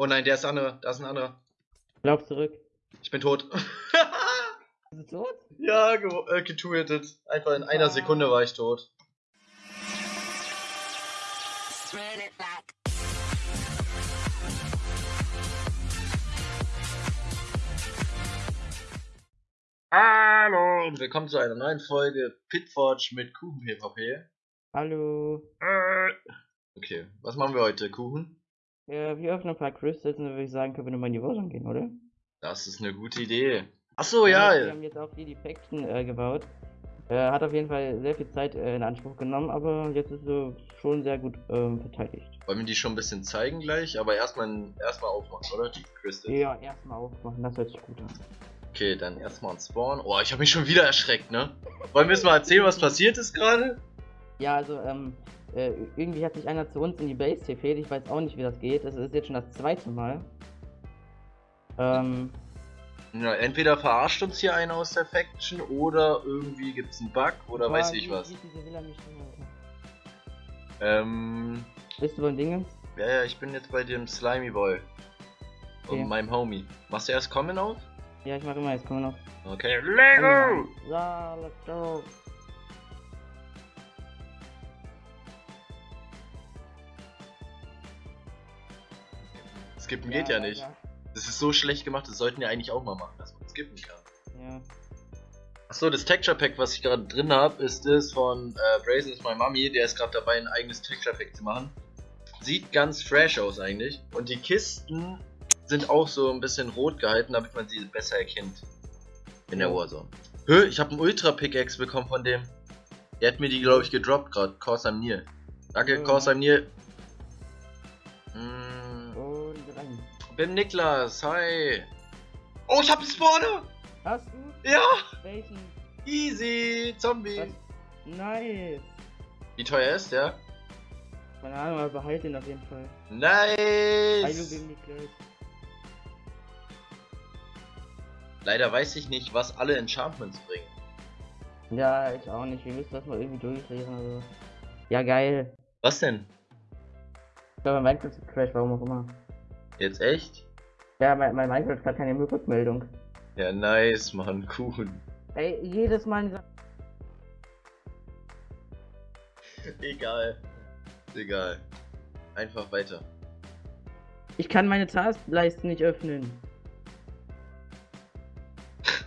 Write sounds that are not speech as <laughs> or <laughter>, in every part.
Oh nein, der ist andere. Da ist ein anderer. Lauf zurück. Ich bin tot. <laughs> Bist du tot? ja, ge äh, getuetet. Einfach in einer Sekunde war ich tot. Hallo und willkommen zu einer neuen Folge Pitforge mit Kuchen PvP. Hallo. Äh. Okay, was machen wir heute? Kuchen? Ja, wir öffnen ein paar Crystals und dann würde ich sagen, können wir nochmal in die Warzone gehen, oder? Das ist eine gute Idee. Achso, ja. Wir haben jetzt auch hier die Faction äh, gebaut. Äh, hat auf jeden Fall sehr viel Zeit äh, in Anspruch genommen, aber jetzt ist sie schon sehr gut ähm, verteidigt. Wollen wir die schon ein bisschen zeigen gleich? Aber erstmal erstmal aufmachen, oder? Die Crystals. Ja, erstmal aufmachen, das hört sich gut an. Okay, dann erstmal ein Spawn. Oh, ich habe mich schon wieder erschreckt, ne? Wollen wir jetzt mal erzählen, was passiert ist gerade? Ja, also, ähm, äh, irgendwie hat sich einer zu uns in die Base TP'd. Ich weiß auch nicht, wie das geht. Das ist jetzt schon das zweite Mal. Ähm, Ja, entweder verarscht uns hier einer aus der Faction oder irgendwie gibt's einen Bug oder boah, weiß ich was. Ähm? Bist du beim Dingens? ja, ja, ich bin jetzt bei dem Slimy Boy. Okay. Und meinem Homie. Machst du erst Comment auf? Ja, ich mach immer, jetzt wir noch. Okay, Lego! Ja, let's go. Skippen geht ja, nicht. Das ist so schlecht gemacht, das sollten wir eigentlich auch mal machen, dass man skippen kann. Ja. Achso, das Texture Pack, was ich gerade drin habe, ist das von äh, Brazen is my Mummy. Der ist gerade dabei, ein eigenes Texture Pack zu machen. Sieht ganz fresh aus eigentlich. Und die Kisten sind auch so ein bisschen rot gehalten, damit man sie besser erkennt. In der Ja. Warzone. Hö, ich habe einen Ultra Pickaxe bekommen von dem. Der hat mir die, glaube ich, gedroppt gerade. Korsam Nil. Danke, Ja. Nil. Bin Niklas, hi. Oh, ich hab einen Spawner! Hast du? Ja! Welchen? Easy! Zombie! Was? Nice. Wie teuer ist der? Keine Ahnung, aber behalt den auf jeden Fall. Hallo, Nice! bin Niklas. Leider weiß ich nicht, was alle Enchantments bringen. Ja, ich auch nicht. Wir müssen das mal irgendwie durchlesen oder so. Ja, geil. Was denn? Ich glaube, mein Minecraft ist Crash, warum auch immer. Jetzt echt? Ja, mein, mein Minecraft hat keine Rückmeldung. Ja, nice, Mann, Kuchen. Ey, jedes Mal Egal. Egal. Einfach weiter. Ich kann meine Taskleiste nicht öffnen. <laughs>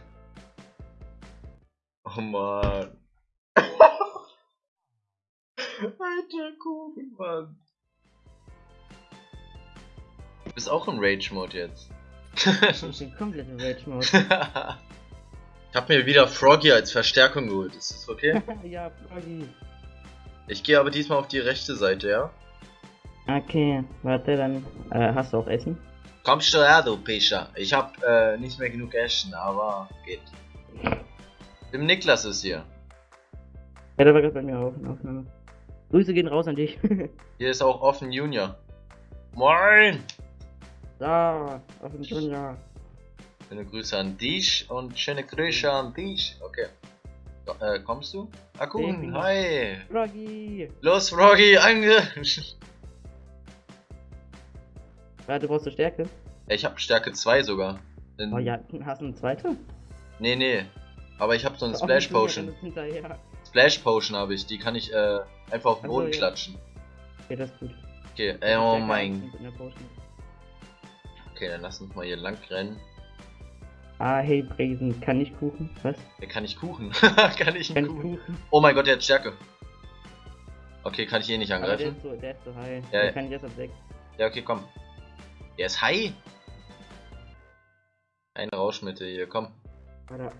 Oh man. <laughs> Alter Kuchen, Mann. Du bist auch im Rage-Mode jetzt. Ich bin komplett im Rage-Mode. <laughs> ich hab mir wieder Froggy als Verstärkung geholt. Ist das okay? <laughs> ja, Froggy. Ich gehe aber diesmal auf die rechte Seite, ja? Okay, warte, dann äh, hast du auch Essen? Kommst du her, du Pischer? Ich hab äh, nicht mehr genug Essen, aber geht. Dem Niklas ist hier. Ja, der war gerade bei mir auf, Aufnahme. Grüße gehen raus an dich. <laughs> Hier ist auch Offen Junior. Moin! Da, auf dem Junior. Schöne Grüße an dich und schöne Grüße an dich. Okay. Äh, kommst du? Baby. hi! Froggy! Los, Froggy, ange... Ja, du brauchst <laughs> eine Stärke. ich hab Stärke 2 sogar. In- Oh ja, hast du eine zweite? Nee, nee. Aber ich hab so eine <laughs> Auch Splash Potion. Splash Potion habe ich. Die kann ich äh, einfach auf den Boden ja. klatschen. Okay, das ist gut. Okay, äh, oh mein Potion. Okay, dann lass uns mal hier lang rennen. Ah, hey, Brazen, kann ich Kuchen? Was? Ja, kann ich Kuchen? <laughs> kann ich Kann Kuchen? Kuchen? Oh mein Gott, der hat Stärke. Okay, kann ich eh nicht Aber der angreifen? ist so, der ist so high. Ja, der kann ich erst ab 6. Ja, okay, komm. Der ist high. Eine Rauschmittel hier, komm. Warte.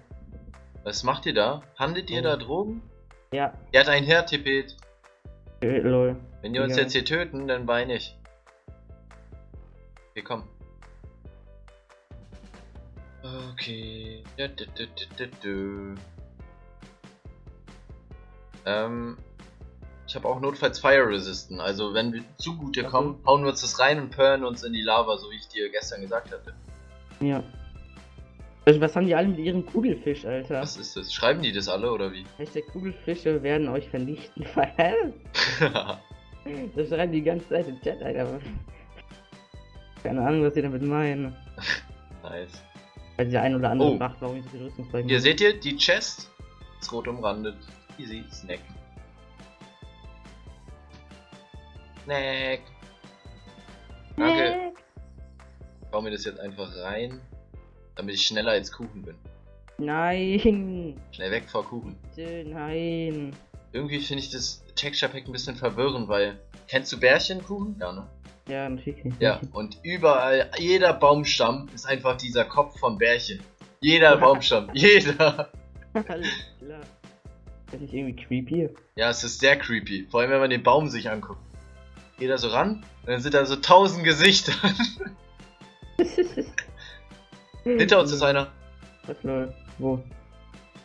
Was macht ihr da? Handelt ihr Oh. da Drogen? Ja, Er hat einen hertippet. äh, lol. Wenn die uns Ja. jetzt hier töten, dann weine ich. Okay, komm. Okay. Du, du, du. Ähm, ich habe auch notfalls Fire Resisten. Also wenn wir zu gut hier Ach kommen, hauen wir uns das rein und perlen uns in die Lava, so wie ich dir gestern gesagt hatte. Ja. Also, was haben die alle mit ihrem Kugelfisch, Alter? Was ist das? Schreiben die das alle oder wie? Hashtag Kugelfische werden euch vernichten. <laughs> <laughs> Das schreiben die ganze Zeit im Chat, Alter. Keine Ahnung, was sie damit meinen. Nice. Weil der ein oder andere Oh. fragt, warum ich so viel Rüstungsbalken Hier seht ihr, die Chest ist rot umrandet. Easy, Snack. Snack. Danke. Ich baue mir das jetzt einfach rein, damit ich schneller als Kuchen bin. Nein! Schnell weg vor Kuchen. Bitte, Nein! Irgendwie finde ich das Texture Pack ein bisschen verwirrend, weil. Kennst du Bärchenkuchen? Ja, ne? Ja, natürlich. Ja, und überall, jeder Baumstamm ist einfach dieser Kopf von Bärchen. Jeder <laughs> Baumstamm, jeder. Alles klar. Das ist irgendwie creepy. Ja, es ist sehr creepy. Vor allem, wenn man den Baum sich anguckt. Geht da so ran und dann sind da so tausend Gesichter. <laughs> Hinter uns ist einer. Was lol? Wo?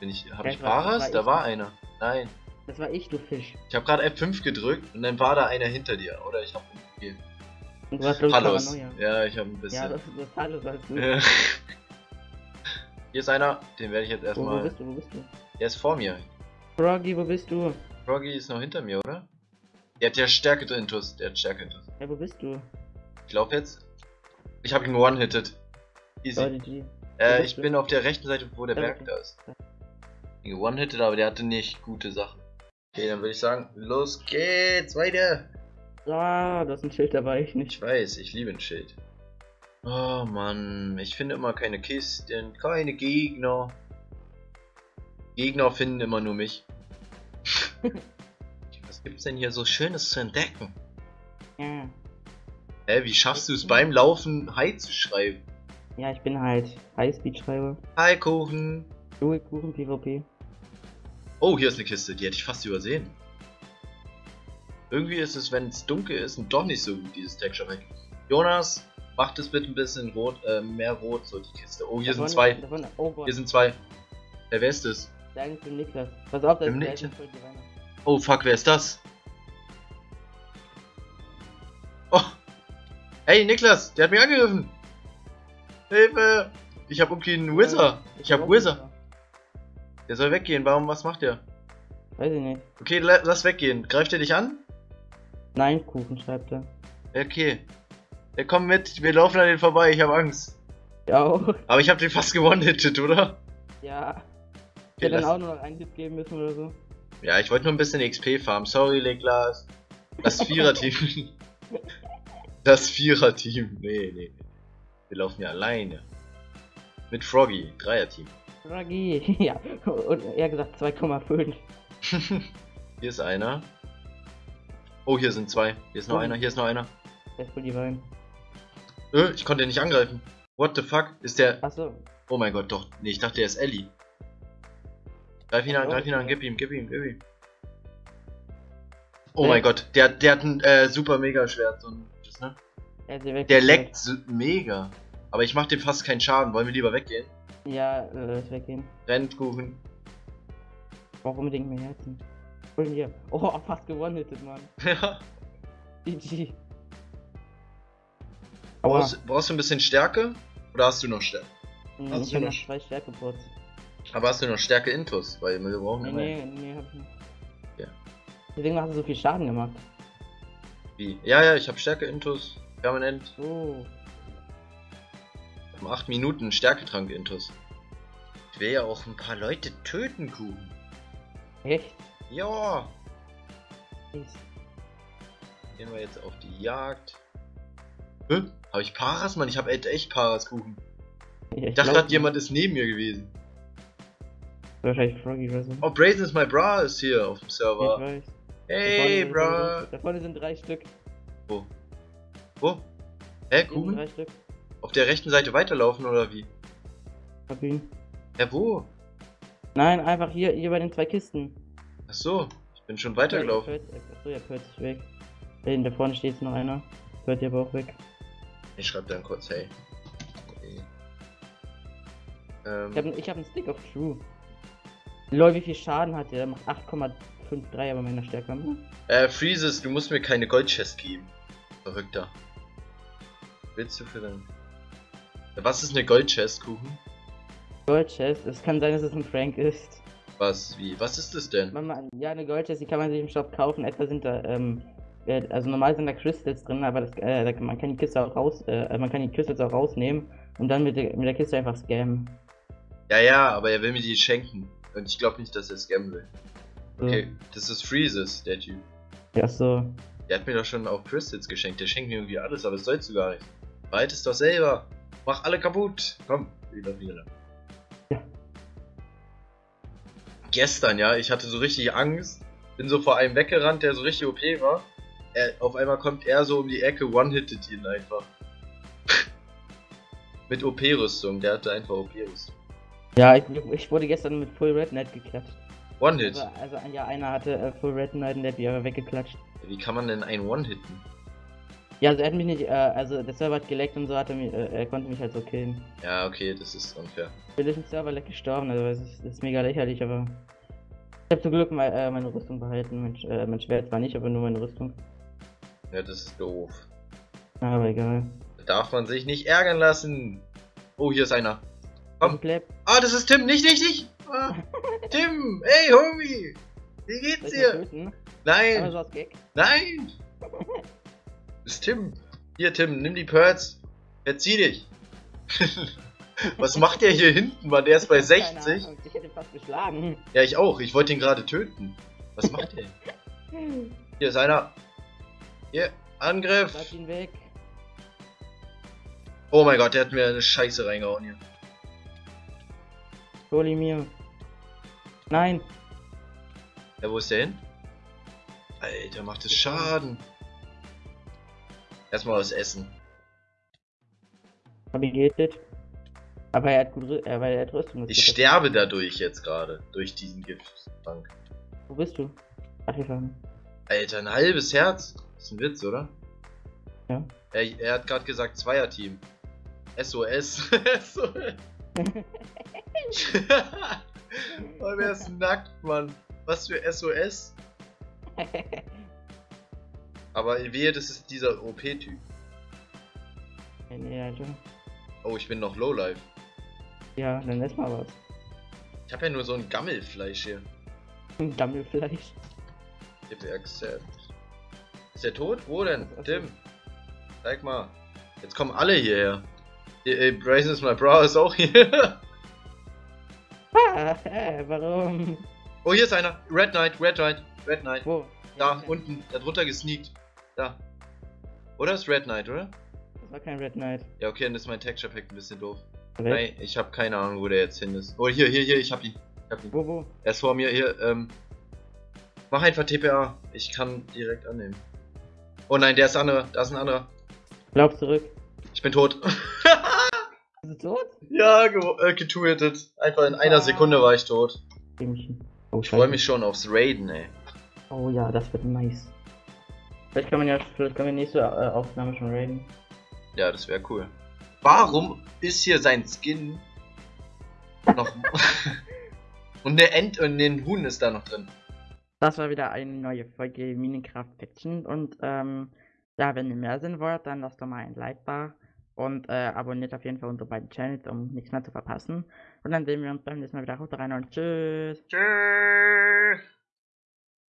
Bin ich, hab ich das war- Paras? Da ich. war einer. Nein. Das war ich, du Fisch. Ich habe gerade F5 gedrückt und dann war da einer hinter dir. Oder ich habe okay. Und du hast glaub Hallos. Paranoia. Ja, ich habe ein Ja, bisschen. das ist das Hallo, weißt du. Ja. Hier ist einer, den werde ich jetzt Wo, wo erstmal. bist du, wo bist du? Der ist vor mir. Froggy, wo bist du? Froggy ist noch hinter mir, oder? Der hat ja Stärke drin, Tuss. Der hat Stärke drin. Ja, wo bist du? Ich glaube jetzt. Ich habe ihn one-hitted. Easy. GG. Äh, Wo ich du? bin auf der rechten Seite, wo der Berg da ist. Ihn One-hitted, aber der hatte nicht gute Sachen. Okay, dann würde ich sagen, los geht's, weiter. Ah, du hast ein Schild dabei, ich Ich nicht. weiß, ich liebe ein Schild. Oh Mann, ich finde immer keine Kisten, keine Gegner. Gegner finden immer nur mich. <laughs> Was gibt's denn hier so Schönes zu entdecken? Ja. Hä, wie schaffst du es beim Laufen Hi zu schreiben? Ja, ich bin halt Highspeed-Schreiber. Hi Kuchen. Louis Kuchen PvP. Oh, hier ist eine Kiste, die hätte ich fast übersehen. Irgendwie ist es, wenn es dunkel ist, doch nicht so gut, dieses Texture Pack. Jonas, mach das bitte ein bisschen rot, äh, mehr rot, so die Kiste. Oh, hier Davon- sind zwei. Davon, oh Gott, Hier sind zwei. Äh, wer ist das? der eine ist Niklas. Pass auf, da Im ist der. Oh, fuck, wer ist das? Oh. Hey, Niklas, der hat mich angegriffen. Hilfe! Ich hab irgendwie einen Wizard. Ich hab Wizard. Wizard. Der soll weggehen. Warum, was macht der? Weiß ich nicht. Okay, la- lass weggehen. Greift er dich an? Nein, Kuchen schreibt er. Okay. Ja, komm mit, wir laufen an den vorbei, ich habe Angst. Ja auch. Aber ich habe den fast gewonnen, oder? Ja. Ich hätte dann auch nur noch einen Tipp geben müssen oder so. Ja, ich wollte nur ein bisschen XP farmen. Sorry, Leglas. Das Vierer-Team. <laughs> das Vierer-Team. Nee, nee. Wir laufen ja alleine. Mit Froggy, Dreier-Team. Froggy. <laughs> Ja. Und er gesagt 2,5. <laughs> hier ist einer. Oh, hier sind zwei. Hier ist noch Oh. einer, hier ist noch einer. Der ist die Wein. Äh, ich konnte den nicht angreifen. What the fuck? Ist der. Achso. Oh mein Gott, doch. Nee, ich dachte, der ist Ellie. Greif ihn an, Oh, greif ihn an, gib ihm, gib ihm, gib ihm. Oh mein Gott, der, der hat ein äh, super mega Schwert. So ein, das, ne? Er. Der leckt mega. Aber ich mach dem fast keinen Schaden. Wollen wir lieber weggehen? Ja, äh, weggehen. Rennt, Kuchen. Ich brauch unbedingt mehr Herzen. Hol hier. Oh, <laughs> fast gewonnen, hättet, Mann. Ja. GG. Brauchst, brauchst du ein bisschen Stärke? Oder hast du noch Stärke? Hm, hast Ich du hab noch- noch zwei Stärkepots. Aber hast du noch Stärke Intus? Weil wir brauchen Nee, immer. nee, nee, hab ich nicht. Ja. Deswegen hast du so viel Schaden gemacht. Wie? Ja, ja, ich habe Stärke Intus. Permanent. Oh. Um 8 Minuten Stärketrank Intus. Ich will ja auch ein paar Leute töten, Kuchen. Echt? Ja. Gehen wir jetzt auf die Jagd. Hä? Hab ich Paras, Mann? Ich hab echt, echt Paras, Kuchen. Ja, Ich dachte glaub, jemand ist neben mir gewesen. Wahrscheinlich Froggy oder so. Oh, Brazen is my bra ist hier auf dem Ich Server. weiß. Hey, da, bra. sind- da vorne sind drei Stück. Wo? Wo? Hä, Kuchen? drei Stück. Auf der rechten Seite weiterlaufen oder wie? Hab ihn. Hä, wo? Nein, einfach hier, hier bei den zwei Kisten. Ach so, ich bin schon weitergelaufen. Achso, ja, Kurt ist weg. Da hinten, da vorne steht jetzt noch einer. Kurt hier aber auch weg. Ich schreib dann kurz, hey. Okay. Ähm, ich hab einen Stick of True. Lol, wie viel Schaden hat der? Der macht 8,53 aber meiner Stärke. Ne? äh, Freezes, du musst mir keine Goldchest geben. Verrückter. Willst du für dein... Was ist eine Goldchest, Kuchen? Gold Chest. Es kann sein, dass es ein Frank ist. Was, wie? Was ist das denn? Man, man, ja, eine Gold Chest, die kann man sich im Shop kaufen. Etwa sind da ähm, äh, also normal sind da Crystals drin, aber das, äh, da, man kann die Kiste auch raus, äh, man kann die Crystals auch rausnehmen und dann mit der, mit der Kiste einfach scammen. Ja, ja, aber er will mir die schenken. Und ich glaube nicht, dass er scammen will. So. Okay, das ist Freezes, der Typ. Ja, so. Der hat mir doch schon auch Crystals geschenkt. Der schenkt mir irgendwie alles, aber das sollst du gar nicht. Behalt es doch selber. Mach alle kaputt. Komm, wieder wieder. Gestern, ja, ich hatte so richtig Angst. Bin so vor einem weggerannt, der so richtig OP war. Er, auf einmal kommt er so um die Ecke, one-hittet ihn einfach. <laughs> Mit OP-Rüstung, der hatte einfach OP-Rüstung. Ja, ich, ich wurde gestern mit Full Red Knight geklatscht. One-Hit. Also, also ja, einer hatte äh, Full Red Knight und der hat die aber weggeklatscht. Wie kann man denn einen One-Hitten? Ja, also er hat mich nicht, äh, also der Server hat geleckt und so hat er mich, äh, er konnte mich halt so killen. Ja, okay, das ist unfair. Ich bin durch den Server leck gestorben, also es ist, es ist mega lächerlich, aber ich habe zum Glück mein, äh, meine Rüstung behalten. Mein, äh, mein Schwert zwar nicht, aber nur meine Rüstung. Ja, das ist doof. Aber egal. Da darf man sich nicht ärgern lassen. Oh, hier ist einer. Komm. Ah, das ist Tim, nicht, nicht, nicht. Ah, <laughs> Tim, hey, Homie. Wie geht's dir? Nein, nein. <laughs> Das ist Tim. Hier, Tim, nimm die Pearls. Verzieh dich. <laughs> Was macht der hier hinten, Mann? Der ist bei Keine 60. Ahnung, Ich hätte ihn fast geschlagen. Ja, ich auch. Ich wollte ihn gerade töten. Was macht der? <laughs> Hier ist einer. Hier, Angriff. Lass ihn weg. Oh mein Gott, der hat mir eine Scheiße reingehauen hier. Hol ihn mir. Nein. Ja, wo ist der hin? Alter, macht das Schaden. Erstmal was essen. Hab ihn gehittet. Aber er hat gut, weil er hat Rüstung. Ich sterbe dadurch jetzt gerade. Durch diesen Giftbank. jetzt. Wo bist du? Vorne. Alter, ein halbes Herz. ist ein Witz, oder? Ja. Er, er hat gerade gesagt Zweierteam. SOS. SOS. <laughs> oh, <laughs> der ist nackt, Mann. Was für SOS? <laughs> Aber wehe, das ist dieser OP-Typ. Alter. Oh, ich bin noch Lowlife. Ja, dann ess mal was. Ich habe ja nur so ein Gammelfleisch hier. Gammelfleisch. If accept. Ist der tot? Wo denn? Tim. Zeig mal. Jetzt kommen alle hierher. Hier, äh, Brazen is my bra ist auch hier. <laughs> Ah, warum? oh, hier ist einer. Red Knight, Red Knight, Red Knight. Wo? Da, Ja, unten. Da drunter gesneakt. Da. Oder ist Red Knight, oder? Das war kein Red Knight. Ja, okay, dann ist mein Texture Pack ein bisschen doof. Weg. Nein, ich habe keine Ahnung, wo der jetzt hin ist. Oh, hier, hier, hier, ich hab ihn. Ich hab ihn. Wo, wo? Er ist vor mir, hier, ähm. Mach einfach TPA. Ich kann direkt annehmen. Oh nein, der ist andere. Da ist ein anderer. Lauf zurück. Ich bin tot. <laughs> Bist du tot? ja, äh, getuetet. Einfach in einer Sekunde war ich tot. Oh, Ich freue mich schon aufs Raiden, ey. Oh ja, das wird nice. Vielleicht kann man ja, vielleicht können wir nächste äh, Aufnahme schon raiden. Ja, das wäre cool. Warum ist hier sein Skin noch. <laughs> und der End und den Huhn ist da noch drin. Das war wieder eine neue Folge Minecraft Fiction und ähm, ja, wenn ihr mehr sehen wollt, dann lasst doch mal ein Like da und äh, abonniert auf jeden Fall unsere beiden Channels, um nichts mehr zu verpassen. Und dann sehen wir uns beim nächsten Mal wieder. Haut rein und tschüss. Tschüss.